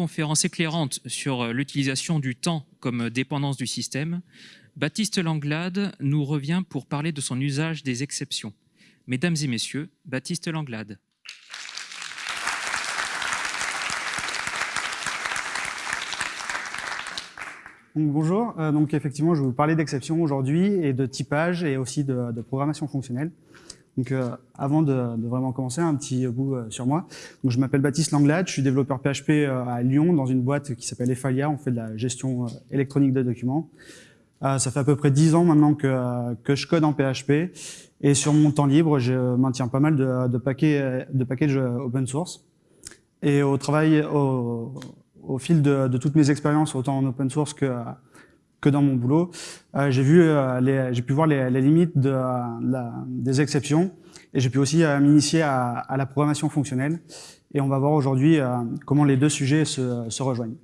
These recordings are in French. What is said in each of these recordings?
Conférence éclairante sur euh, l'utilisation du temps comme dépendance du système, Baptiste Langlade nous revient pour parler de son usage des exceptions. Mesdames et messieurs, Baptiste Langlade. bonjour, euh, donc effectivement je vais vous parler d'exceptions aujourd'hui et de typage et aussi de, programmation fonctionnelle. Donc euh, avant de, vraiment commencer, un petit bout euh, sur moi. Donc, je m'appelle Baptiste Langlade, je suis développeur PHP à Lyon dans une boîte qui s'appelle Efalia, on fait de la gestion électronique de documents. ça fait à peu près 10 ans maintenant que, que je code en PHP et sur mon temps libre, je maintiens pas mal de, de, paquets, de packages open source. Et au travail, au, au fil de, de, toutes mes expériences, autant en open source que, que dans mon boulot, euh, j'ai vu, euh, j'ai pu voir les, les limites de, la, des exceptions et j'ai pu aussi euh, m'initier à, à, la programmation fonctionnelle. Et on va voir aujourd'hui euh, comment les deux sujets se, se rejoignent.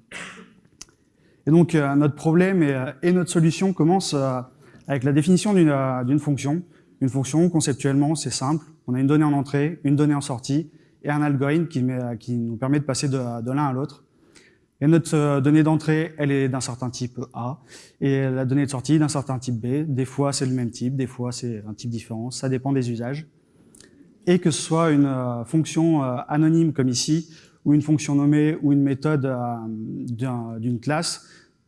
Et donc notre problème et, et, notre solution commence avec la définition d'une fonction. Une fonction, conceptuellement, c'est simple. On a une donnée en entrée, une donnée en sortie et un algorithme qui, met, qui nous permet de passer de, de l'un à l'autre. Et notre euh, donnée d'entrée, elle est d'un certain type A, et la donnée de sortie d'un certain type B. Des fois, c'est le même type, des fois, c'est un type différent. Ça dépend des usages. Et que ce soit une euh, fonction euh, anonyme comme ici, ou une fonction nommée, ou une méthode d'une classe,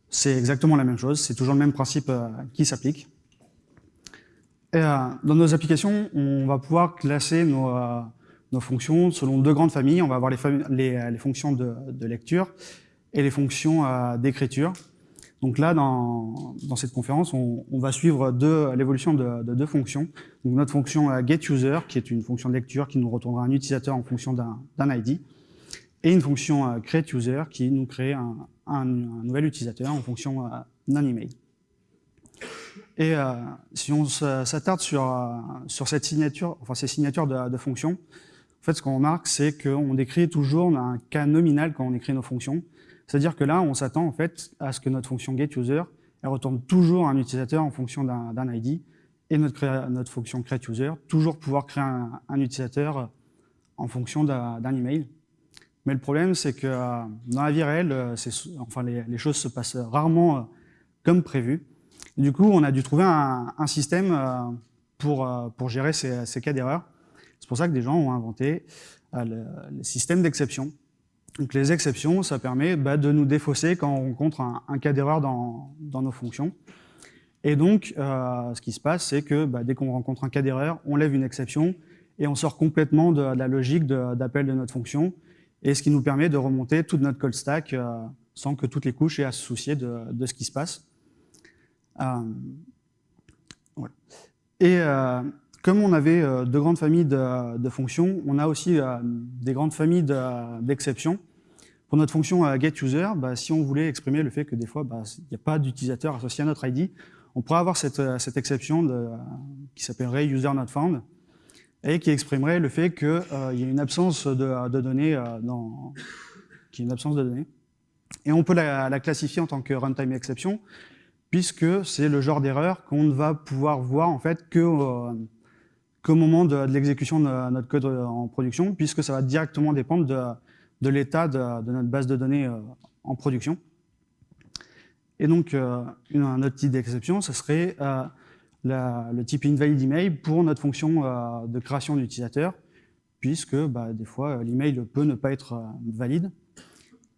c'est exactement la même chose. C'est toujours le même principe qui s'applique. Dans nos applications, on va pouvoir classer nos, fonctions selon deux grandes familles. On va avoir les, fonctions de lecture et les fonctions euh, d'écriture. Donc là, dans, cette conférence, on, va suivre l'évolution de, de, deux fonctions. Donc notre fonction euh, getUser, qui est une fonction de lecture qui nous retournera un utilisateur en fonction d'un ID, et une fonction euh, createUser qui nous crée un, nouvel utilisateur en fonction d'un email. Et si on s'attarde sur, sur cette signature, enfin ces signatures de, de fonctions, en fait, ce qu'on remarque, c'est qu'on décrit toujours un cas nominal quand on écrit nos fonctions. C'est-à-dire que là, on s'attend en fait à ce que notre fonction getUser elle retourne toujours un utilisateur en fonction d'un ID et notre, notre fonction createUser toujours pouvoir créer un, utilisateur en fonction d'un email. Mais le problème, c'est que euh, dans la vie réelle, euh, enfin, les, choses se passent rarement euh, comme prévu. Du coup, on a dû trouver un, système pour, pour gérer ces, cas d'erreur. C'est pour ça que des gens ont inventé le système d'exception. Les exceptions, ça permet bah, de nous défausser quand on rencontre un, cas d'erreur dans, nos fonctions. Et donc, euh, ce qui se passe, c'est que bah, dès qu'on rencontre un cas d'erreur, on lève une exception et on sort complètement de, la logique d'appel de, notre fonction, et ce qui nous permet de remonter toute notre code stack euh, sans que toutes les couches aient à se soucier de, ce qui se passe. Euh, comme on avait deux grandes familles de, fonctions, on a aussi des grandes familles d'exceptions. Pour notre fonction euh, getUser, bah, si on voulait exprimer le fait que des fois, bah, il n'y a pas d'utilisateur associé à notre ID, on pourrait avoir cette, euh, cette exception de, qui s'appellerait user_not_found et qui exprimerait le fait qu'il euh, y a une absence de, de données dans, qui est une absence de données. Et on peut la, la classifier en tant que runtime exception, puisque c'est le genre d'erreur qu'on ne va pouvoir voir en fait que qu'au moment de, l'exécution de notre code en production, puisque ça va directement dépendre de, l'état de, notre base de données euh, en production. Et donc, euh, un autre type d'exception, ce serait euh, le type email pour notre fonction de création d'utilisateur, puisque bah, des fois, l'email peut ne pas être valide.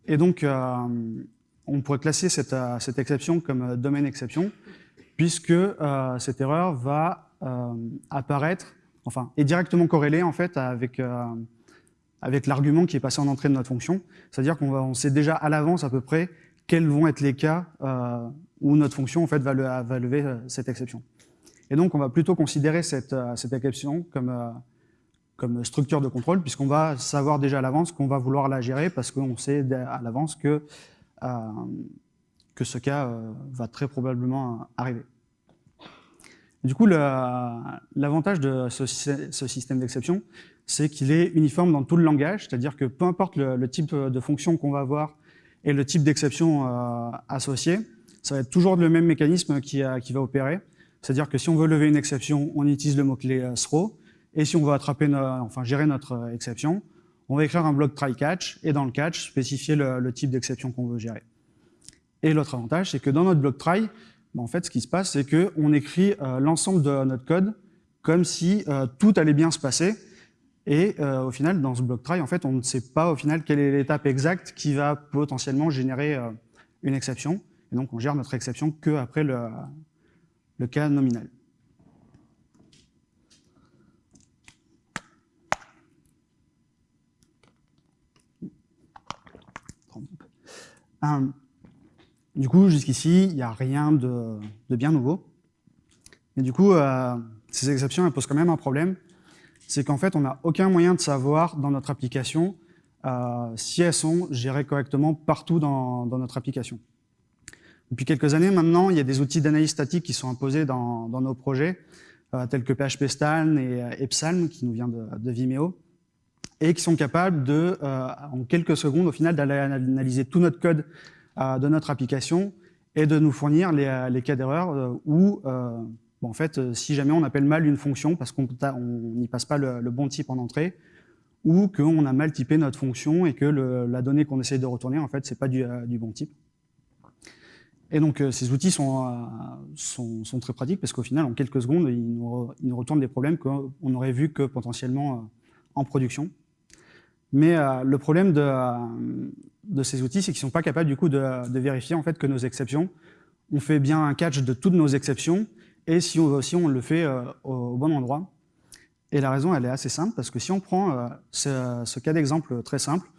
Et donc, on pourrait classer cette, exception comme domaine exception, puisque cette erreur va apparaître, enfin, est directement corrélée en fait avec avec l'argument qui est passé en entrée de notre fonction. C'est-à-dire qu'on on sait déjà à l'avance à peu près quels vont être les cas euh, où notre fonction en fait, va, lever euh, cette exception. Et donc, on va plutôt considérer cette, euh, cette exception comme, comme structure de contrôle, puisqu'on va savoir déjà à l'avance qu'on va vouloir la gérer, parce qu'on sait à l'avance que, que ce cas va très probablement arriver. Du coup, l'avantage de ce, système d'exception, c'est qu'il est uniforme dans tout le langage, c'est-à-dire que peu importe le, type de fonction qu'on va avoir et le type d'exception euh, associé, ça va être toujours le même mécanisme qui, va opérer. C'est-à-dire que si on veut lever une exception, on utilise le mot-clé euh, throw, et si on veut attraper, enfin gérer notre exception, on va écrire un bloc try catch et dans le catch, spécifier le, type d'exception qu'on veut gérer. Et l'autre avantage, c'est que dans notre bloc try, en fait, ce qui se passe, c'est qu'on écrit euh, l'ensemble de notre code comme si euh, tout allait bien se passer. Et euh, au final, dans ce bloc try, en fait, on ne sait pas au final quelle est l'étape exacte qui va potentiellement générer une exception. Et donc, on gère notre exception que après le, le cas nominal. Du coup, jusqu'ici, il n'y a rien de, bien nouveau. Mais du coup, euh, ces exceptions elles posent quand même un problème. C'est qu'en fait, on n'a aucun moyen de savoir dans notre application euh, si elles sont gérées correctement partout dans, notre application. Depuis quelques années maintenant, il y a des outils d'analyse statique qui sont imposés dans, nos projets, euh, tels que PHP Stan et Epsalm, qui nous vient de Vimeo, et qui sont capables de, euh, en quelques secondes, au final, d'aller analyser tout notre code euh, de notre application et de nous fournir les, euh, cas d'erreur où, en fait, si jamais on appelle mal une fonction parce qu'on n'y passe pas le, bon type en entrée, ou qu'on a mal typé notre fonction et que la donnée qu'on essaye de retourner, en fait, c'est pas du, bon type. Et donc, ces outils sont, sont, très pratiques parce qu'au final, en quelques secondes, ils nous, ils nous retournent des problèmes qu'on n'aurait vu que potentiellement en production. Mais euh, le problème de, euh, de ces outils, c'est qu'ils ne sont pas capables du coup de, vérifier en fait que nos exceptions, on fait bien un catch de toutes nos exceptions, et si on, si on le fait euh, au, bon endroit. Et la raison, elle est assez simple, parce que si on prend ce, ce, cas d'exemple très simple,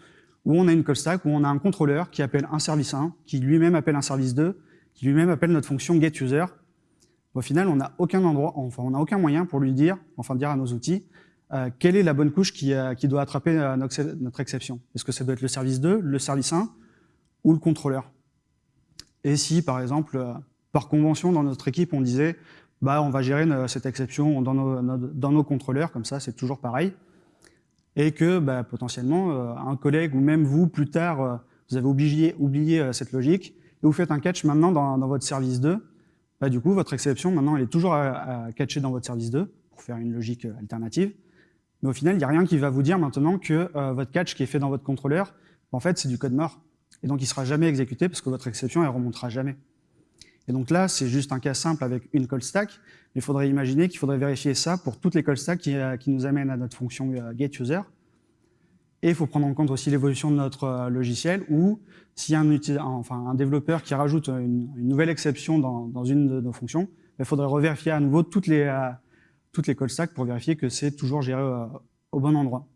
où on a une call stack, où on a un contrôleur qui appelle un service 1, qui lui-même appelle un service 2, qui lui-même appelle notre fonction getUser, au final, on n'a aucun endroit, enfin, on n'a aucun moyen pour lui dire, enfin dire à nos outils, euh, quelle est la bonne couche qui, euh, doit attraper euh, notre, exception? Est-ce que ça doit être le service 2, le service 1 ou le contrôleur? Et si, par exemple, par convention, dans notre équipe, on disait bah, on va gérer cette exception dans nos, contrôleurs, comme ça, c'est toujours pareil, et que bah, potentiellement, un collègue ou même vous, plus tard, vous avez oublié, cette logique, et vous faites un catch maintenant dans, dans votre service 2, bah, du coup, votre exception, maintenant, elle est toujours à, à catcher dans votre service 2, pour faire une logique alternative. Mais au final, il n'y a rien qui va vous dire maintenant que euh, votre catch qui est fait dans votre contrôleur, en fait, c'est du code mort. Et donc, il ne sera jamais exécuté parce que votre exception, elle remontera jamais. Et donc là, c'est juste un cas simple avec une call stack. Mais il faudrait imaginer qu'il faudrait vérifier ça pour toutes les call stacks qui, euh, nous amènent à notre fonction euh, getUser. Et il faut prendre en compte aussi l'évolution de notre logiciel ou s'il y a un, enfin, un développeur qui rajoute une, nouvelle exception dans, une de nos fonctions, il faudrait revérifier à nouveau toutes les, toutes les call stacks pour vérifier que c'est toujours géré euh, au bon endroit.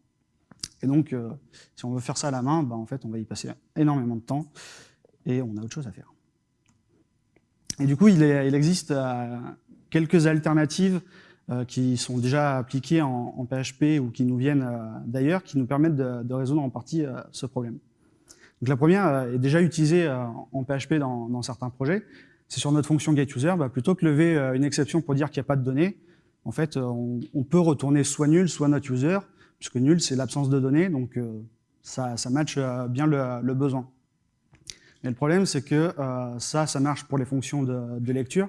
Et donc, euh, si on veut faire ça à la main, bah, en fait, on va y passer énormément de temps et on a autre chose à faire. Et du coup, il, existe euh, quelques alternatives qui sont déjà appliquées en, PHP ou qui nous viennent d'ailleurs, qui nous permettent de, résoudre en partie ce problème. Donc la première est déjà utilisée en PHP dans, certains projets. C'est sur notre fonction getUser, bah, plutôt que lever une exception pour dire qu'il n'y a pas de données, en fait, euh, on, peut retourner soit nul, soit not user, puisque nul, c'est l'absence de données, donc euh, ça, ça matche euh, bien le, besoin. Mais le problème, c'est que ça, ça marche pour les fonctions de, lecture,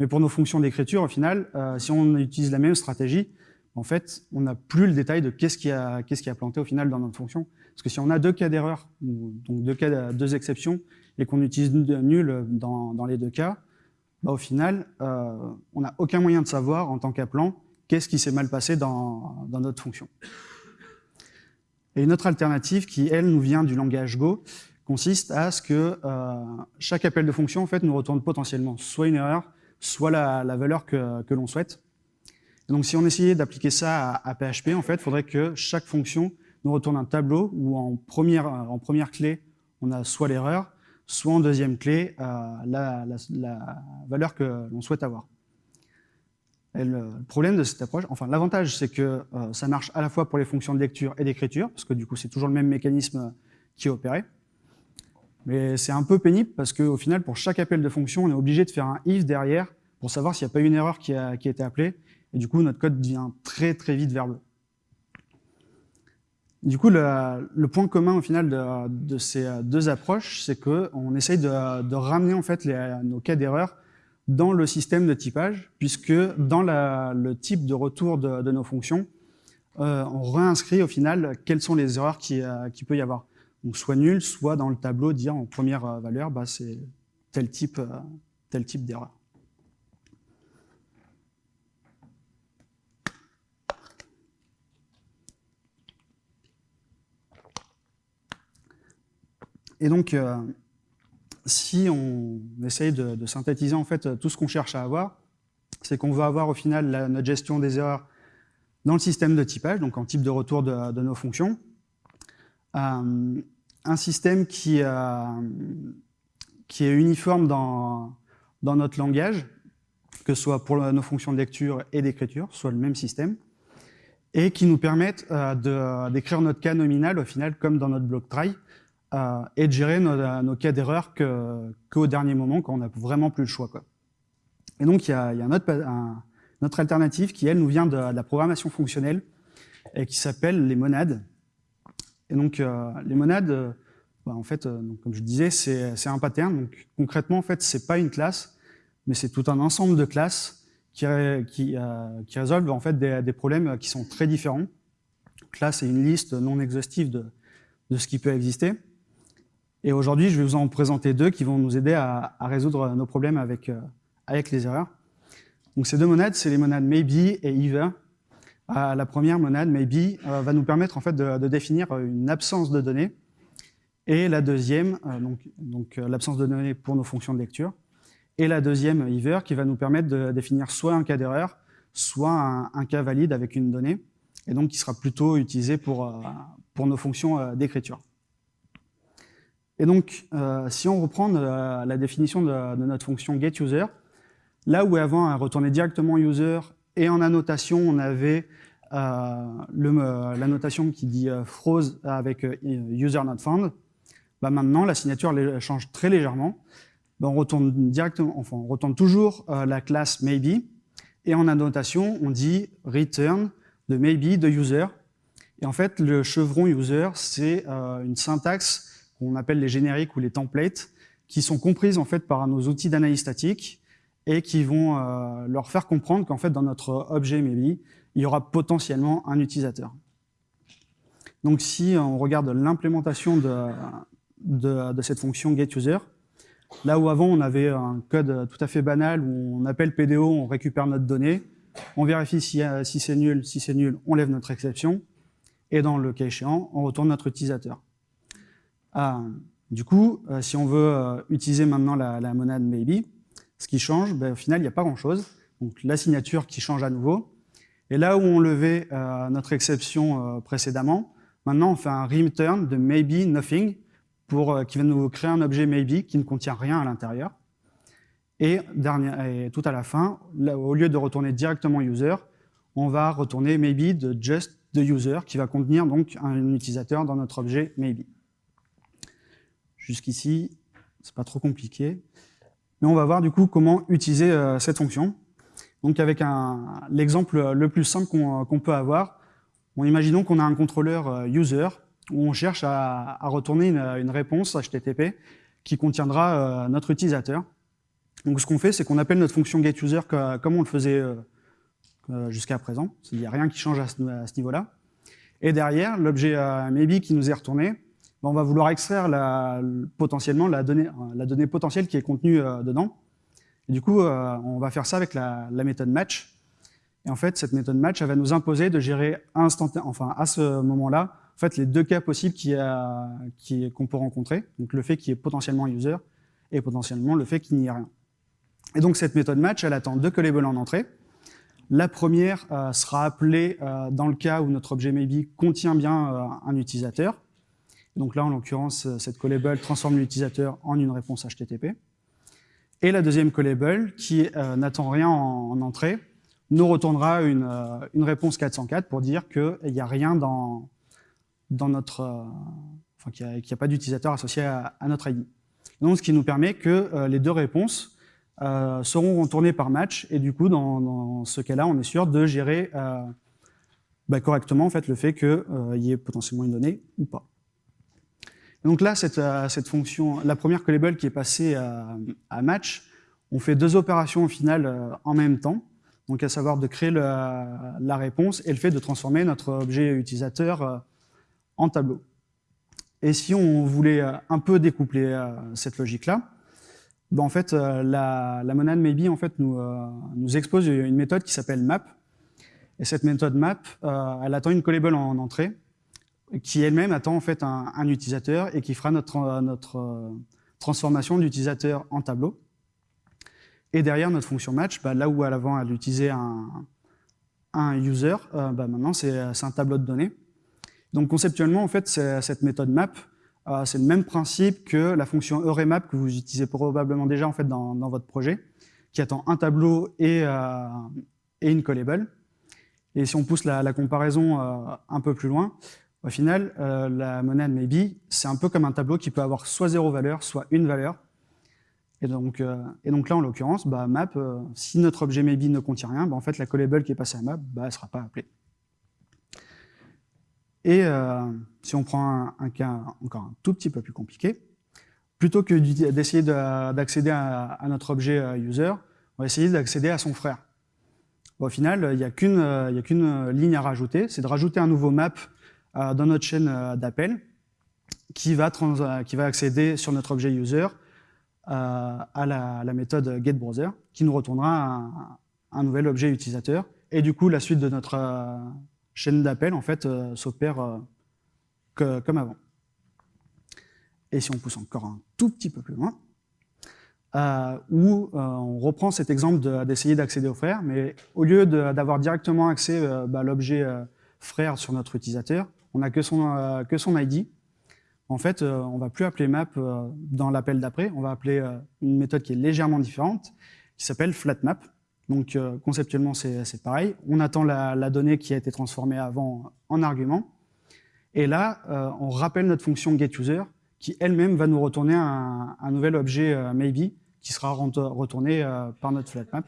mais pour nos fonctions d'écriture, au final, si on utilise la même stratégie, en fait, on n'a plus le détail de qu'est-ce qui, a, qui a planté au final dans notre fonction. Parce que si on a deux cas d'erreur, donc deux, cas, deux exceptions, et qu'on utilise nul dans, dans les deux cas, bah, au final, euh, on n'a aucun moyen de savoir, en tant qu'appelant, qu'est-ce qui s'est mal passé dans, notre fonction. Et une autre alternative qui, elle, nous vient du langage Go, consiste à ce que euh, chaque appel de fonction en fait, nous retourne potentiellement soit une erreur, soit la, valeur que, l'on souhaite. donc si on essayait d'appliquer ça à, PHP, en fait, il faudrait que chaque fonction nous retourne un tableau où en première, en première clé, on a soit l'erreur, soit en deuxième clé euh, la, valeur que l'on souhaite avoir. le problème de cette approche, enfin l'avantage c'est que euh, ça marche à la fois pour les fonctions de lecture et d'écriture, parce que du coup c'est toujours le même mécanisme qui est opéré. Mais c'est un peu pénible parce qu'au final, pour chaque appel de fonction, on est obligé de faire un if derrière pour savoir s'il n'y a pas une erreur qui a, qui a été appelée. Et du coup, notre code devient très très vite verbeux. Du coup, le, point commun au final de, ces deux approches, c'est qu'on essaye de, ramener en fait nos cas d'erreur dans le système de typage, puisque dans le type de retour de, nos fonctions, on réinscrit au final quelles sont les erreurs qui, qui peut y avoir. Soit nul, soit dans le tableau dire en première valeur, bah, c'est tel type, tel type d'erreur. Et donc, euh, si on essaye de, synthétiser en fait tout ce qu'on cherche à avoir, c'est qu'on va avoir au final notre gestion des erreurs dans le système de typage, donc en type de retour de, nos fonctions. Euh, un système qui, euh, est uniforme dans, notre langage, que ce soit pour nos fonctions de lecture et d'écriture, soit le même système, et qui nous permettent d'écrire notre cas nominal au final comme dans notre bloc try, euh, et de gérer nos, cas d'erreur qu'au dernier moment, quand on n'a vraiment plus le choix. Quoi. Et donc, il y a, il y alternative qui, elle, nous vient de, la programmation fonctionnelle et qui s'appelle les monades. Et donc, euh, les monades, euh, bah, en fait, comme je disais, c'est un pattern. Donc, concrètement, en fait, c'est pas une classe, mais c'est tout un ensemble de classes qui, qui, qui résolvent en fait des, des, problèmes qui sont très différents. Donc là, c'est une liste non exhaustive de, de ce qui peut exister. Et aujourd'hui, je vais vous en présenter deux qui vont nous aider à, résoudre nos problèmes avec, euh, avec les erreurs. Donc ces deux monades, c'est les monades maybe et either. Euh, la première monade, maybe, euh, va nous permettre en fait de, définir une absence de données. Et la deuxième, donc, l'absence de données pour nos fonctions de lecture. Et la deuxième, either, qui va nous permettre de définir soit un cas d'erreur, soit un, cas valide avec une donnée, et donc qui sera plutôt utilisé pour nos fonctions d'écriture. Et donc, euh, si on reprend euh, la définition de, notre fonction getUser, là où avant elle retournait directement user et en annotation on avait euh, la notation qui dit froze avec user not found, bah maintenant la signature change très légèrement. Bah, on retourne directement, enfin on retourne toujours la classe maybe et en annotation on dit return de maybe de user. Et en fait le chevron user c'est une syntaxe qu'on appelle les génériques ou les templates, qui sont comprises en fait par nos outils d'analyse statique et qui vont euh, leur faire comprendre qu'en fait dans notre objet maybe, il y aura potentiellement un utilisateur. Donc si on regarde l'implémentation de, cette fonction getUser, là où avant on avait un code tout à fait banal où on appelle PDO, on récupère notre donnée, on vérifie si, si c'est nul, si c'est nul, on lève notre exception, et dans le cas échéant, on retourne notre utilisateur. Ah, du coup, euh, si on veut euh, utiliser maintenant la, monade maybe, ce qui change, ben, au final, il n'y a pas grand-chose. Donc la signature qui change à nouveau. Et là où on levait euh, notre exception précédemment, maintenant on fait un return de maybe nothing pour, qui va nous créer un objet maybe qui ne contient rien à l'intérieur. Et, tout à la fin, au lieu de retourner directement user, on va retourner maybe de just the user qui va contenir donc un utilisateur dans notre objet maybe. Jusqu'ici, c'est pas trop compliqué. Mais on va voir du coup comment utiliser euh, cette fonction. Donc avec l'exemple le plus simple qu'on peut avoir, on imaginons qu'on a un contrôleur euh, user où on cherche à, retourner une, réponse HTTP qui contiendra euh, notre utilisateur. Donc ce qu'on fait, c'est qu'on appelle notre fonction getUser comme on le faisait jusqu'à présent. Il n'y a rien qui change à ce niveau-là. Et derrière, l'objet maybe qui nous est retourné, on va vouloir extraire la, potentiellement la donnée, la donnée potentielle qui est contenue euh, dedans. Et du coup, euh, on va faire ça avec la, méthode match. Et en fait, cette méthode match, elle va nous imposer de gérer instantanément, enfin à ce moment-là, en fait, les deux cas possibles qu'on qui, qu'on peut rencontrer. Donc le fait qu'il y ait potentiellement user et potentiellement le fait qu'il n'y ait rien. Et donc cette méthode match, elle attend deux callables en entrée. La première euh, sera appelée dans le cas où notre objet maybe contient bien un utilisateur. Donc là, en l'occurrence, euh, cette callable transforme l'utilisateur en une réponse HTTP. Et la deuxième callable, qui euh, n'attend rien en, entrée, nous retournera une, euh, réponse 404 pour dire qu'il n'y a rien dans, dans notre... enfin, qu'il n'y a, pas d'utilisateur associé à, notre ID. Donc, ce qui nous permet que les deux réponses seront retournées par match, et du coup, dans, ce cas-là, on est sûr de gérer bah, correctement en fait, le fait qu'il y ait potentiellement une donnée ou pas donc là, euh, cette, fonction, la première callable qui est passée à, match, on fait deux opérations au final euh, en même temps. donc à savoir de créer la réponse et le fait de transformer notre objet utilisateur en tableau. Et si on voulait un peu découpler cette logique-là, ben en fait, la, monade maybe en fait, nous, nous expose une méthode qui s'appelle map. Et cette méthode map, elle attend une callable en entrée qui elle-même attend en fait un, utilisateur et qui fera notre, notre euh, transformation d'utilisateur en tableau. Et derrière notre fonction match, bah, là où à l'avant elle utilisait un, un user, euh, bah, maintenant c'est un tableau de données. Donc conceptuellement, en fait, cette méthode map, euh, c'est le même principe que la fonction EureMap que vous utilisez probablement déjà en fait dans, dans votre projet, qui attend un tableau et, euh, et une callable. Et si on pousse la, comparaison euh, un peu plus loin, au final, euh, la monade maybe, c'est un peu comme un tableau qui peut avoir soit zéro valeur, soit une valeur. Et donc, euh, et donc là, en l'occurrence, bah, map, euh, si notre objet maybe ne contient rien, bah, en fait, la callable qui est passée à map, bah, elle ne sera pas appelée. Et si on prend un, cas encore un tout petit peu plus compliqué, plutôt que d'essayer d'accéder à, notre objet user, on va essayer d'accéder à son frère. au final, il n'y a qu'une ligne à rajouter, c'est de rajouter un nouveau map dans notre chaîne euh, d'appel qui, va euh, qui va accéder sur notre objet user à la, méthode getBrowser qui nous retournera un, nouvel objet utilisateur. Et du coup, la suite de notre chaîne d'appel en fait s'opère comme avant. Et si on pousse encore un tout petit peu plus loin, euh, où on reprend cet exemple d'essayer d'accéder au frère, mais au lieu d'avoir directement accès bah, à l'objet frère sur notre utilisateur, on n'a que son, euh, ID. En fait, euh, on va plus appeler map euh, dans l'appel d'après, on va appeler une méthode qui est légèrement différente, qui s'appelle flatMap. Donc conceptuellement, c'est pareil. On attend la, donnée qui a été transformée avant en argument. Et là, on rappelle notre fonction getUser, qui elle-même va nous retourner un nouvel objet maybe, qui sera retourné par notre flatMap.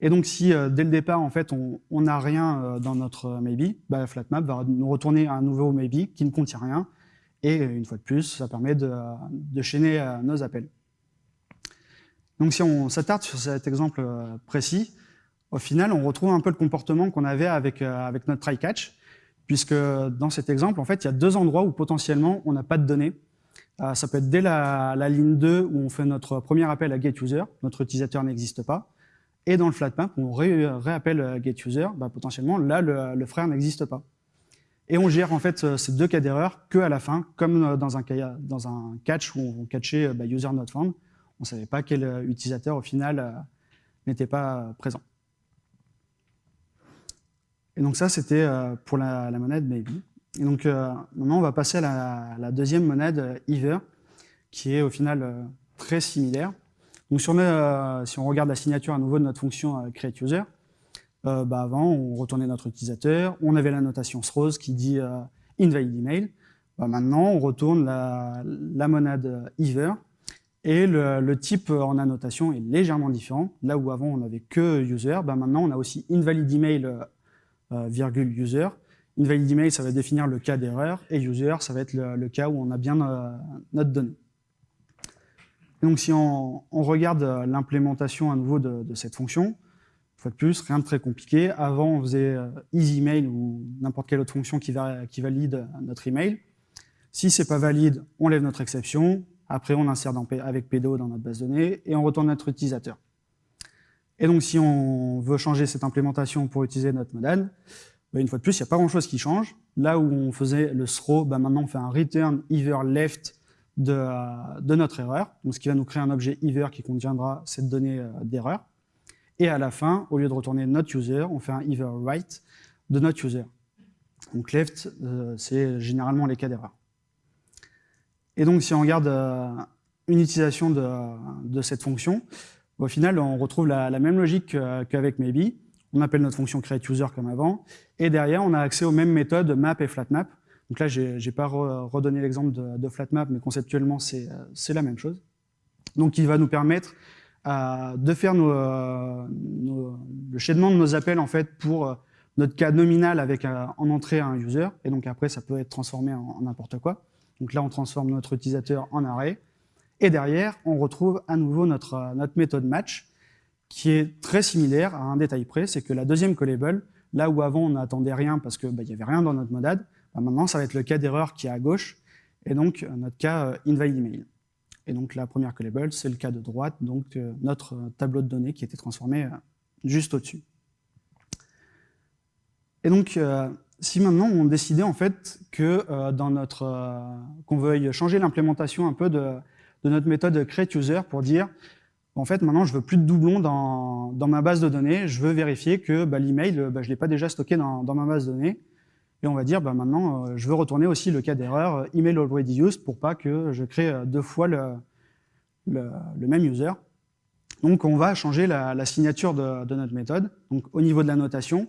Et donc, si euh, dès le départ, en fait, on n'a rien euh, dans notre maybe, bah, FlatMap va nous retourner un nouveau maybe qui ne contient rien. Et une fois de plus, ça permet de, chaîner euh, nos appels. Donc, si on s'attarde sur cet exemple précis, au final, on retrouve un peu le comportement qu'on avait avec, avec notre try-catch, puisque dans cet exemple, en fait, il y a deux endroits où potentiellement on n'a pas de données. ça peut être dès la, la, ligne 2 où on fait notre premier appel à getUser, notre utilisateur n'existe pas, et dans le flatmap, on réappelle euh, getUser, bah, potentiellement, là, le, frère n'existe pas. Et on gère en fait euh, ces deux cas d'erreur que à la fin, comme euh, dans un, catch où on catchait bah, user not found, on ne savait pas quel utilisateur au final n'était pas présent. Et donc ça, c'était pour la, monade maybe. Et donc maintenant, on va passer à la, la deuxième monade either, qui est au final très similaire. Donc si on, euh, si on regarde la signature à nouveau de notre fonction euh, createUser, euh, bah avant, on retournait notre utilisateur, on avait la notation throws qui dit invalid email. Bah maintenant, on retourne la, monade either et le, le, type en annotation est légèrement différent. Là où avant, on n'avait que user, bah maintenant, on a aussi invalid email virgule user. Invalid email, ça va définir le cas d'erreur, et user, ça va être le, le, cas où on a bien notre donnée donc si on, regarde euh, l'implémentation à nouveau de, cette fonction, une fois de plus, rien de très compliqué. Avant, on faisait euh, EasyMail ou n'importe quelle autre fonction qui, valide notre email. Si c'est pas valide, on lève notre exception. Après, on insère avec PDO dans notre base de données et on retourne notre utilisateur. Et donc, si on veut changer cette implémentation pour utiliser notre modèle, bah, une fois de plus, il n'y a pas grand-chose qui change. Là où on faisait le throw, bah, maintenant on fait un return either left de, notre erreur, donc ce qui va nous créer un objet either qui contiendra cette donnée euh, d'erreur. Et à la fin, au lieu de retourner notre user, on fait un either right de notre user. Donc left, euh, c'est généralement les cas d'erreur. Et donc si on regarde euh, une utilisation de, cette fonction, au final, on retrouve la, même logique qu'avec maybe. On appelle notre fonction createUser comme avant, et derrière, on a accès aux mêmes méthodes map et flatmap, donc là, je n'ai pas redonné l'exemple de, FlatMap, mais conceptuellement, c'est la même chose. Donc il va nous permettre euh, de faire euh, le chaînement de nos appels en fait pour euh, notre cas nominal avec en entrée un user, et donc après ça peut être transformé en n'importe quoi. Donc là on transforme notre utilisateur en array, et derrière on retrouve à nouveau notre, méthode match, qui est très similaire à un détail près, c'est que la deuxième callable, là où avant on n'attendait rien parce qu'il bah, n'y avait rien dans notre modade, bah, maintenant ça va être le cas d'erreur qui est à gauche, et donc notre cas invalid email. Et donc la première callable, c'est le cas de droite, donc notre tableau de données qui était transformé juste au-dessus. Et donc, si maintenant on décidait en fait que euh, dans notre euh, qu'on veuille changer l'implémentation un peu de, notre méthode create user pour dire en fait maintenant je veux plus de doublons dans, ma base de données, je veux vérifier que bah, l'email bah, je l'ai pas déjà stocké dans, ma base de données et on va dire bah, maintenant euh, je veux retourner aussi le cas d'erreur email already used pour pas que je crée deux fois le, le, même user. Donc on va changer la, signature de, notre méthode. Donc au niveau de la notation,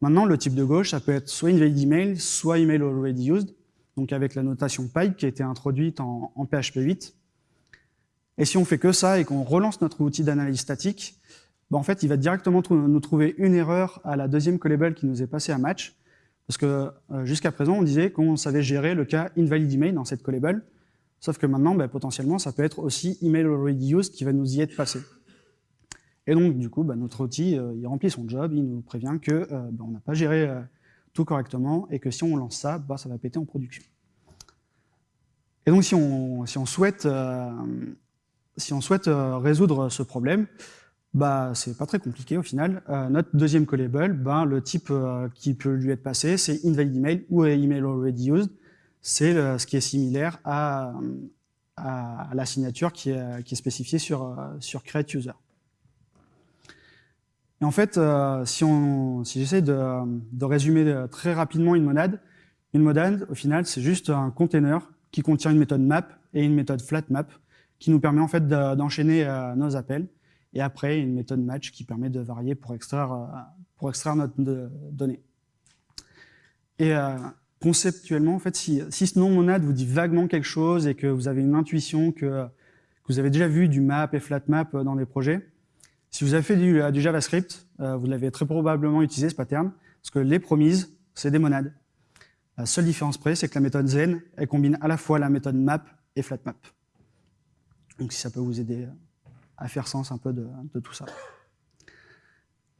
Maintenant, le type de gauche, ça peut être soit invalid email, soit email already used, donc avec la notation pipe qui a été introduite en, PHP 8. Et si on fait que ça et qu'on relance notre outil d'analyse statique, ben en fait, il va directement nous trouver une erreur à la deuxième callable qui nous est passée à match, parce que euh, jusqu'à présent, on disait qu'on savait gérer le cas invalid email dans cette callable, sauf que maintenant, ben, potentiellement, ça peut être aussi email already used qui va nous y être passé. Et donc, du coup, bah, notre outil, euh, il remplit son job, il nous prévient qu'on euh, bah, n'a pas géré tout correctement et que si on lance ça, ça va péter en production. Et donc, on, on si on souhaite résoudre ce problème, bah, c'est pas très compliqué au final. notre deuxième callable, bah, le type qui peut lui être passé, c'est invalid email ou email already used. C'est ce qui est similaire à, à, la signature qui est, qui est spécifiée sur, sur create user. Et en fait, euh, si, si j'essaie de, résumer euh, très rapidement une monade, une monade, au final, c'est juste un container qui contient une méthode map et une méthode flat map qui nous permet en fait d'enchaîner euh, nos appels. Et après, une méthode match qui permet de varier pour extraire, pour extraire notre donnée. Et conceptuellement, en fait, si, ce nom monade vous dit vaguement quelque chose et que vous avez une intuition que, vous avez déjà vu du map et flat map dans des projets, si vous avez fait du, euh, JavaScript, euh, vous l'avez très probablement utilisé ce pattern, parce que les promises, c'est des monades. La seule différence près, c'est que la méthode zen, elle combine à la fois la méthode map et flatmap. Donc si ça peut vous aider à faire sens un peu de, tout ça.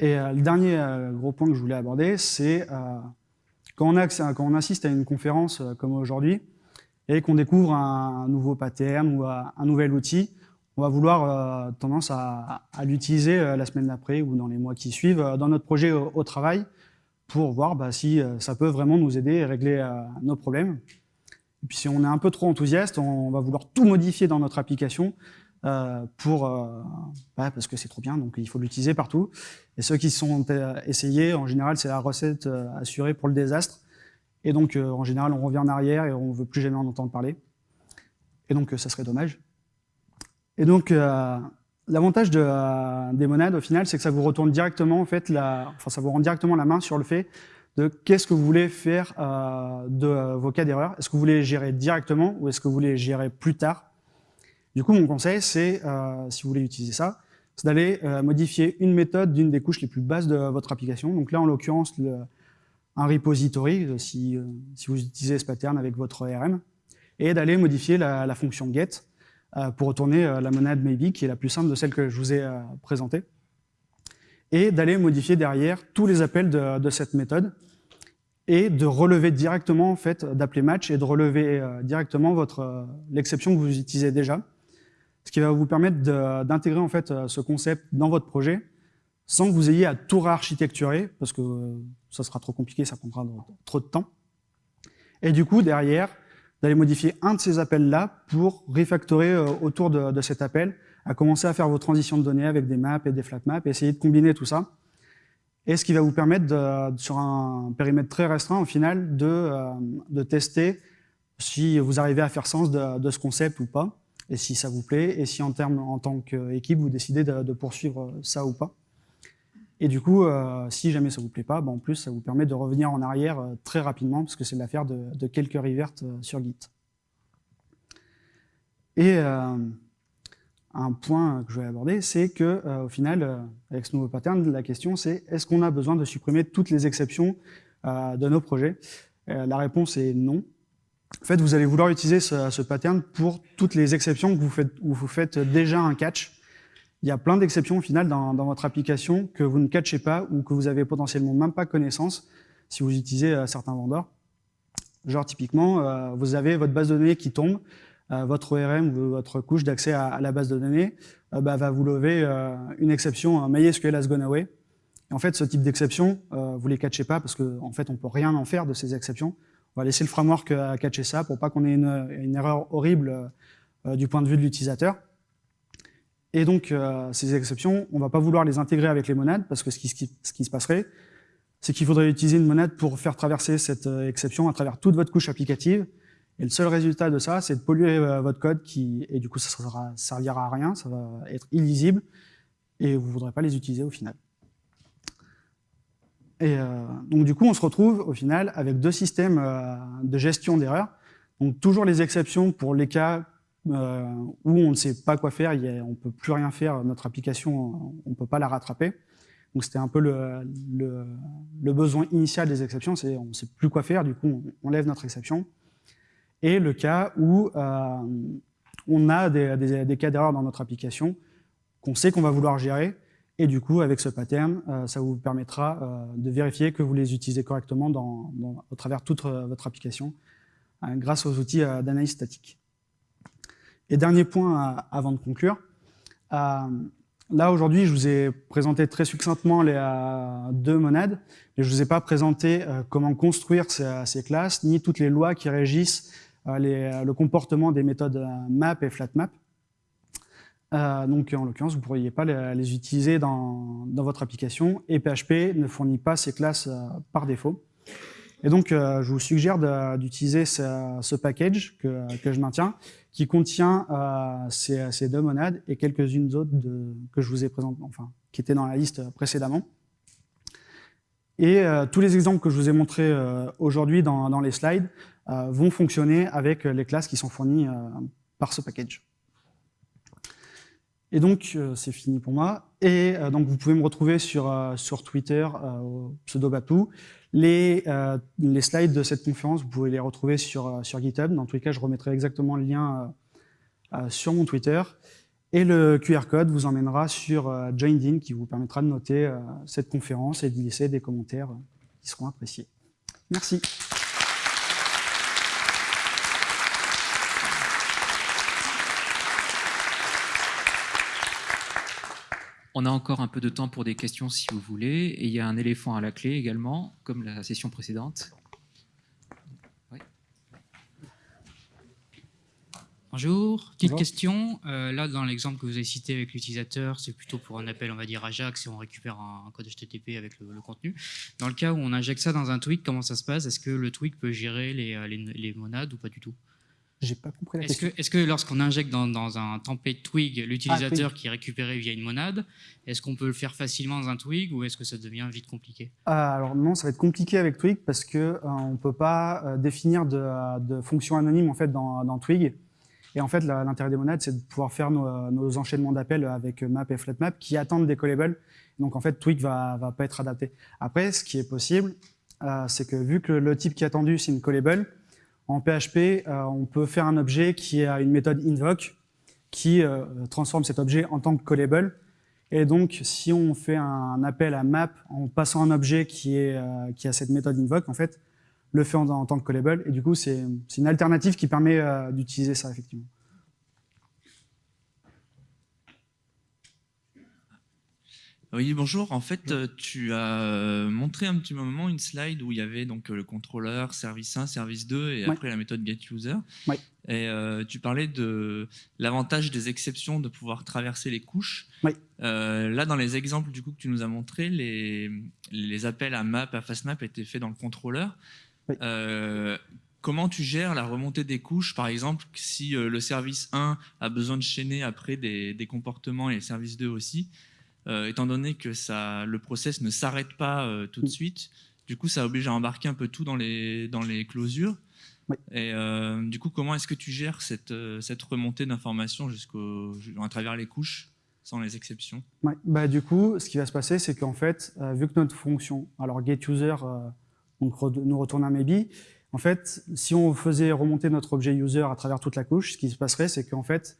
Et euh, le dernier gros point que je voulais aborder, c'est quand, quand, on assiste à une conférence comme aujourd'hui, et qu'on découvre un, nouveau pattern ou un nouvel outil, on va vouloir euh, tendance à, l'utiliser euh, la semaine d'après ou dans les mois qui suivent euh, dans notre projet au, travail pour voir bah, si ça peut vraiment nous aider à régler nos problèmes. Et puis si on est un peu trop enthousiaste, on va vouloir tout modifier dans notre application pour, bah, parce que c'est trop bien, donc il faut l'utiliser partout. Et ceux qui sont essayés, en général, c'est la recette assurée pour le désastre. Et donc, en général, on revient en arrière et on ne veut plus jamais en entendre parler. Et donc, ça serait dommage. Et donc, euh, l'avantage de, des monades, au final, c'est que ça vous retourne directement, en fait, la, enfin, ça vous rend directement la main sur le fait de qu'est-ce que vous voulez faire euh, de vos cas d'erreur. Est-ce que vous voulez les gérer directement ou est-ce que vous voulez les gérer plus tard? Du coup, mon conseil, c'est, euh, si vous voulez utiliser ça, c'est d'aller modifier une méthode d'une des couches les plus basses de votre application. Donc là, en l'occurrence, un repository, si, si, vous utilisez ce pattern avec votre RM, et d'aller modifier la, fonction get euh, pour retourner euh, la monade maybe, qui est la plus simple de celle que je vous ai euh, présentée, et d'aller modifier derrière tous les appels de, cette méthode, et de relever directement, en fait, d'appeler match et de relever directement l'exception que vous utilisez déjà, ce qui va vous permettre d'intégrer en fait ce concept dans votre projet sans que vous ayez à tout réarchitecturer, parce que ça sera trop compliqué, ça prendra trop de temps. Et du coup, derrière, d'aller modifier un de ces appels-là pour refactorer euh, autour de, cet appel, à commencer à faire vos transitions de données avec des maps et des flat maps, essayer de combiner tout ça. Et ce qui va vous permettre, sur un périmètre très restreint, au final, euh, de tester si vous arrivez à faire sens de, ce concept ou pas, et si ça vous plaît, et si en, termes, en tant qu'équipe, vous décidez de poursuivre ça ou pas. Et du coup, euh, si jamais ça vous plaît pas, bah, en plus, ça vous permet de revenir en arrière euh, très rapidement, parce que c'est l'affaire de, quelques revert euh, sur Git. Et un point que je vais aborder, c'est que au final, avec ce nouveau pattern, la question c'est est-ce qu'on a besoin de supprimer toutes les exceptions de nos projets? La réponse est non. En fait, vous allez vouloir utiliser ce, ce pattern pour toutes les exceptions que vous faites, où vous faites déjà un catch il y a plein d'exceptions au final dans, votre application que vous ne catchez pas ou que vous avez potentiellement même pas connaissance si vous utilisez euh, certains vendeurs. Genre typiquement, euh, vous avez votre base de données qui tombe, euh, votre ORM ou votre couche d'accès à, la base de données bah, va vous lever une exception MySQL has gone away. En fait, ce type d'exception, vous les catchez pas parce qu'en en fait, on peut rien en faire de ces exceptions. On va laisser le framework catcher ça pour pas qu'on ait une, erreur horrible du point de vue de l'utilisateur. Et donc, euh, ces exceptions, on va pas vouloir les intégrer avec les monades, parce que ce qui, se passerait, c'est qu'il faudrait utiliser une monade pour faire traverser cette euh, exception à travers toute votre couche applicative. Et le seul résultat de ça, c'est de polluer euh, votre code, qui, et du coup, ça ne servira à rien, ça va être illisible, et vous ne voudrez pas les utiliser au final. Et donc, du coup, on se retrouve au final avec deux systèmes de gestion d'erreurs. Donc, toujours les exceptions pour les cas euh, où on ne sait pas quoi faire, on ne peut plus rien faire, notre application, on ne peut pas la rattraper. Donc c'était un peu le, besoin initial des exceptions, c'est on ne sait plus quoi faire, du coup on, lève notre exception. Et le cas où euh, on a des, des, cas d'erreur dans notre application qu'on sait qu'on va vouloir gérer, et du coup avec ce pattern, euh, ça vous permettra de vérifier que vous les utilisez correctement dans, au travers toute votre application, grâce aux outils d'analyse statique. Et dernier point avant de conclure. Euh, là, aujourd'hui, je vous ai présenté très succinctement les euh, deux monades, mais je ne vous ai pas présenté euh, comment construire ces, classes, ni toutes les lois qui régissent le comportement des méthodes map et flatmap. Donc, en l'occurrence, vous ne pourriez pas les, utiliser dans, dans, votre application, et PHP ne fournit pas ces classes par défaut. Et donc, euh, je vous suggère d'utiliser ce, package que, je maintiens, qui contient euh, ces, deux monades et quelques-unes autres que je vous ai présentées, enfin, qui étaient dans la liste précédemment. Et euh, tous les exemples que je vous ai montrés aujourd'hui dans, les slides vont fonctionner avec les classes qui sont fournies par ce package. Et donc, c'est fini pour moi. Et donc, vous pouvez me retrouver sur, sur Twitter, au pseudo Bapou, les, euh, les, slides de cette conférence, vous pouvez les retrouver sur, euh, sur GitHub. Dans tous les cas, je remettrai exactement le lien euh, sur mon Twitter. Et le QR code vous emmènera sur Joindin qui vous permettra de noter cette conférence et d'y laisser des commentaires qui seront appréciés. Merci. On a encore un peu de temps pour des questions si vous voulez. Et il y a un éléphant à la clé également, comme la session précédente. Bonjour, petite question. Euh, là, dans l'exemple que vous avez cité avec l'utilisateur, c'est plutôt pour un appel, on va dire, Ajax et on récupère un, code HTTP avec le, contenu. Dans le cas où on injecte ça dans un tweak, comment ça se passe? Est-ce que le tweak peut gérer les, euh, les monades ou pas du tout? J'ai pas compris la est-ce Que, est-ce que lorsqu'on injecte dans, un template twig l'utilisateur ah, qui est récupéré via une monade, est-ce qu'on peut le faire facilement dans un twig ou est-ce que ça devient vite compliqué? Ah, Alors non, ça va être compliqué avec twig parce que euh, on peut pas euh, définir de, de fonction anonyme en fait dans, twig. Et en fait, l'intérêt des monades, c'est de pouvoir faire nos, enchaînements d'appels avec map et flatmap qui attendent des callables. Donc en fait, twig va, va pas être adapté. Après, ce qui est possible, euh, c'est que vu que le type qui est attendu, c'est une callable, en PHP, euh, on peut faire un objet qui a une méthode invoke qui euh, transforme cet objet en tant que callable. Et donc, si on fait un appel à map en passant un objet qui, euh, a cette méthode invoke, en fait, le fait en, tant que callable. Et du coup, c'est une alternative qui permet d'utiliser ça, effectivement. Oui, bonjour. En fait, euh, tu as euh, montré un petit moment une slide où il y avait donc euh, le contrôleur, service 1, service 2 et après la méthode getUser. Et tu parlais de l'avantage des exceptions de pouvoir traverser les couches. Là, dans les exemples du coup que tu nous as montrés, les, les appels à map, à fastmap étaient faits dans le contrôleur. Comment tu gères la remontée des couches, par exemple, si le service 1 a besoin de chaîner après des, des comportements et le service 2 aussi étant donné que ça, le process ne s'arrête pas euh, tout de mm. suite. Du coup, ça oblige à embarquer un peu tout dans les, dans les closures. Et euh, du coup, comment est-ce que tu gères cette, cette remontée d'informations à travers les couches sans les exceptions? Bah, Du coup, ce qui va se passer, c'est qu'en fait, vu que notre fonction, alors getUser nous retourne un maybe, en fait, si on faisait remonter notre objet user à travers toute la couche, ce qui se passerait, c'est qu'en fait,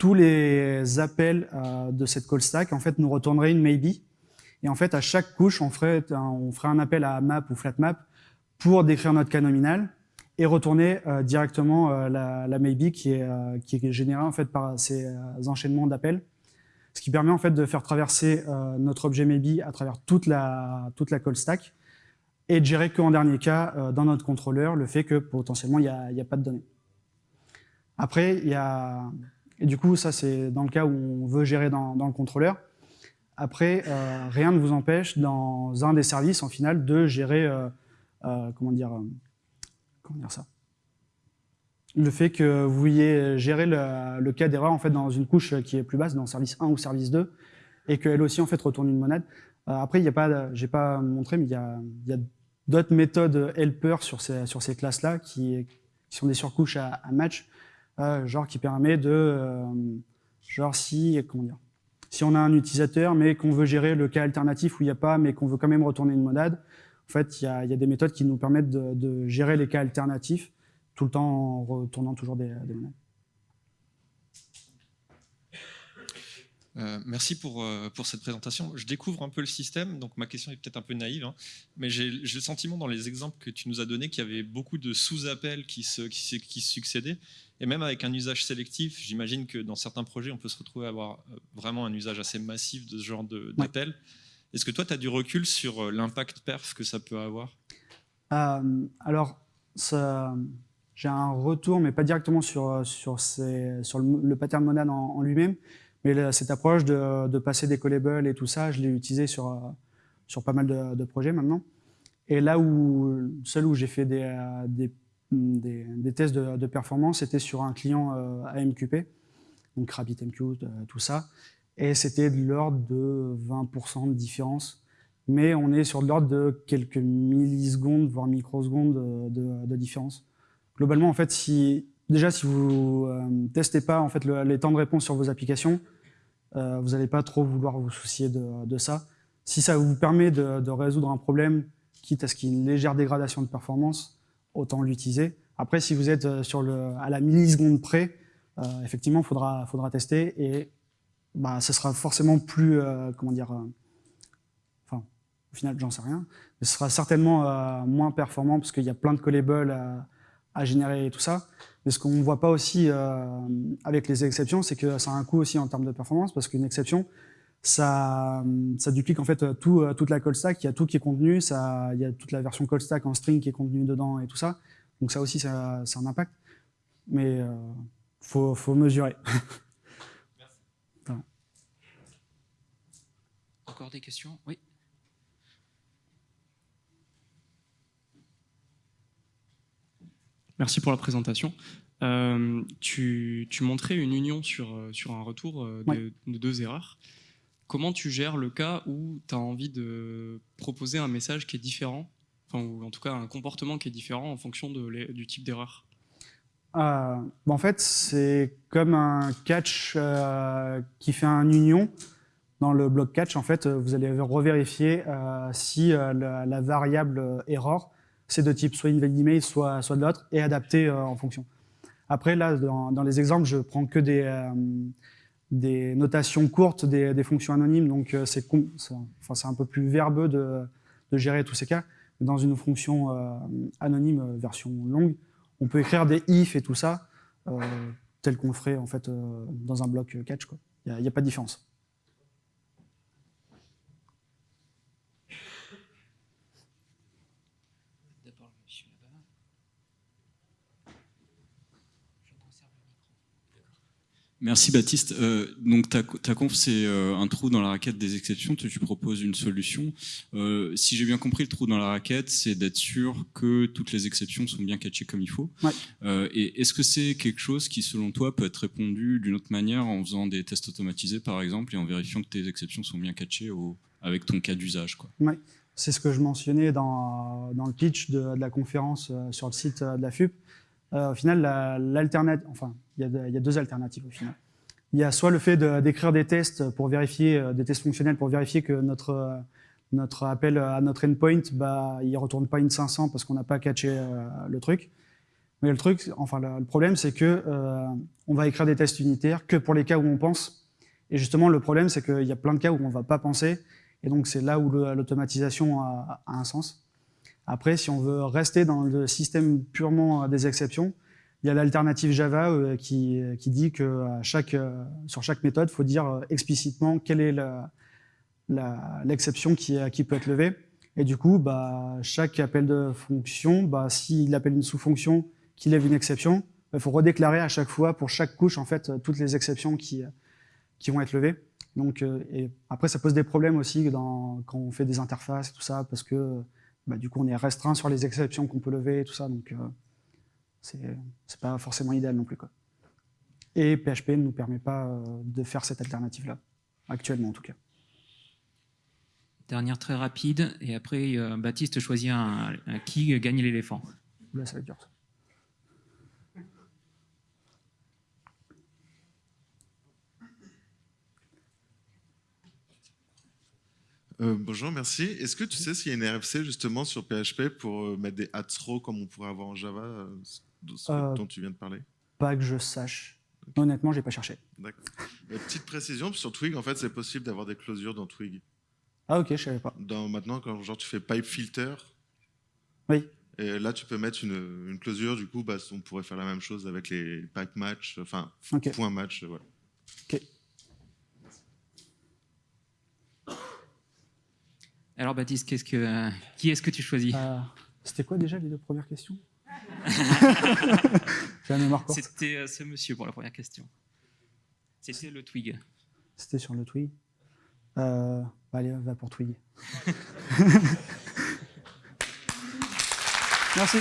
tous les appels de cette call stack en fait, nous retourneraient une maybe. Et en fait, à chaque couche, on ferait, un, appel à map ou flatmap pour décrire notre cas nominal et retourner directement la, la, maybe qui est, générée en fait, par ces enchaînements d'appels ce qui permet en fait de faire traverser euh, notre objet maybe à travers toute la, toute call stack et de gérer qu'en dernier cas, euh, dans notre contrôleur, le fait que potentiellement il n'y a, a, pas de données. Après, il y a... Et du coup, ça c'est dans le cas où on veut gérer dans, le contrôleur. Après, euh, rien ne vous empêche dans un des services, en final, de gérer, comment dire, comment dire ça? Le fait que vous vouliez gérer le, cas d'erreur en fait dans une couche qui est plus basse, dans service 1 ou service 2, et qu'elle aussi en fait retourne une monade. Euh, après, il n'y a pas, pas montré, mais il y a, d'autres méthodes helper sur ces classes-là qui, sont des surcouches à, match, euh, genre qui permet de, euh, genre si, comment dire, si on a un utilisateur mais qu'on veut gérer le cas alternatif où il n'y a pas, mais qu'on veut quand même retourner une monade, en fait, il y a, des méthodes qui nous permettent de, gérer les cas alternatifs tout le temps en retournant toujours des, des euh, merci pour, euh, pour cette présentation. Je découvre un peu le système, donc ma question est peut-être un peu naïve, hein, mais j'ai le sentiment dans les exemples que tu nous as donnés qu'il y avait beaucoup de sous-appels qui se, qui, qui succédaient, et même avec un usage sélectif, j'imagine que dans certains projets, on peut se retrouver à avoir euh, vraiment un usage assez massif de ce genre d'appels. Est-ce que toi, tu as du recul sur l'impact perf que ça peut avoir? Alors, ça, j'ai un retour, mais pas directement sur, sur, ces, sur le, pattern monade en, lui-même, mais cette approche de, passer des callables et tout ça, je l'ai utilisé sur, euh, sur pas mal de, projets maintenant. Et là où, seul où j'ai fait des, euh, des, des, tests de, performance, c'était sur un client AMQP, donc RabbitMQ, tout ça, et c'était de l'ordre de 20% de différence. Mais on est sur de l'ordre de quelques millisecondes, voire microsecondes de, de différence. Globalement, en fait, si, déjà, si vous ne euh, testez pas en fait, les temps de réponse sur vos applications, euh, vous n'allez pas trop vouloir vous soucier de, ça. Si ça vous permet de, résoudre un problème, quitte à ce qu'il y ait une légère dégradation de performance, autant l'utiliser. Après, si vous êtes euh, sur le, à la milliseconde près, effectivement, il faudra, tester et bah, ce sera forcément plus, comment dire, enfin, au final, j'en sais rien, mais ce sera certainement moins performant parce qu'il y a plein de callables à générer tout ça. Mais ce qu'on ne voit pas aussi euh, avec les exceptions, c'est que ça a un coût aussi en termes de performance, parce qu'une exception, ça, ça duplique en fait euh, toute la call stack, il y a tout qui est contenu, ça, il y a toute la version call stack en string qui est contenue dedans et tout ça. Donc ça aussi, ça a un impact. Mais il euh, faut, faut, mesurer. Merci. Encore des questions? Oui Merci pour la présentation. Euh, tu, montrais une union sur, euh, sur un retour euh, de, deux erreurs. Comment tu gères le cas où tu as envie de proposer un message qui est différent, enfin, ou en tout cas un comportement qui est différent en fonction de du type d'erreur? En fait, c'est comme un catch qui fait un union. Dans le bloc catch, en fait, vous allez revérifier si la, la, variable error c'est de type soit invalid soit, soit de l'autre, et adapté euh, en fonction. Après, là, dans, les exemples, je prends que des, euh, des notations courtes, des, fonctions anonymes, donc euh, c'est enfin, un peu plus verbeux de, de, gérer tous ces cas. Dans une fonction anonyme version longue, on peut écrire des if et tout ça, tel qu'on ferait en fait, dans un bloc catch. Il n'y a pas de différence. Merci Baptiste. Euh, donc ta, ta conf, c'est euh, un trou dans la raquette des exceptions. Tu, proposes une solution. Euh, si j'ai bien compris, le trou dans la raquette, c'est d'être sûr que toutes les exceptions sont bien catchées comme il faut. Ouais. et est-ce que c'est quelque chose qui, selon toi, peut être répondu d'une autre manière en faisant des tests automatisés, par exemple, et en vérifiant que tes exceptions sont bien catchées au, avec ton cas d'usage ouais. C'est ce que je mentionnais dans, dans le pitch de, de la conférence sur le site de la FUP. Euh, au final, l'alternative, enfin, il y, a deux alternatives au final. Il y a soit le fait d'écrire des tests pour vérifier, euh, des tests fonctionnels pour vérifier que notre, euh, notre appel à notre endpoint, bah, il retourne pas une 500 parce qu'on n'a pas catché le truc. Mais le truc, enfin le, problème, c'est que on va écrire des tests unitaires que pour les cas où on pense. Et justement, le problème, c'est qu'il y a plein de cas où on ne va pas penser. Et donc, c'est là où l'automatisation a, un sens. Après, si on veut rester dans le système purement des exceptions, il y a l'alternative Java euh, qui, qui, dit que chaque, euh, sur chaque méthode, il faut dire explicitement quelle est l'exception qui, qui peut être levée. Et du coup, bah, chaque appel de fonction, bah, s'il appelle une sous-fonction qui lève une exception, il faut redéclarer à chaque fois pour chaque couche en fait toutes les exceptions qui, qui vont être levées. Donc, euh, après, ça pose des problèmes aussi quand on fait des interfaces tout ça, parce que bah, du coup, on est restreint sur les exceptions qu'on peut lever et tout ça, donc euh, c'est pas forcément idéal non plus. Quoi. Et PHP ne nous permet pas euh, de faire cette alternative-là, actuellement en tout cas. Dernière très rapide, et après Baptiste choisit un, qui gagne l'éléphant. Là, ça va être dur. Euh, bonjour, merci. Est-ce que tu sais s'il y a une RFC justement sur PHP pour euh, mettre des hats comme on pourrait avoir en Java, euh, dont tu viens de parler? Pas que je sache. Honnêtement, j'ai pas cherché. D'accord. petite précision, sur Twig, en fait, c'est possible d'avoir des closures dans Twig. Ah ok, je savais pas. Dans, maintenant, quand genre, tu fais pipe filter, oui. Et là, tu peux mettre une, une closure, du coup, bah, on pourrait faire la même chose avec les pipe match, enfin, point match, voilà. Ok. Alors Baptiste, que, qui est-ce que tu choisis euh, C'était quoi déjà les deux premières questions C'était euh, ce monsieur pour la première question. C'était le Twig. C'était sur le Twig. Euh, bah, allez, va pour Twig. Merci.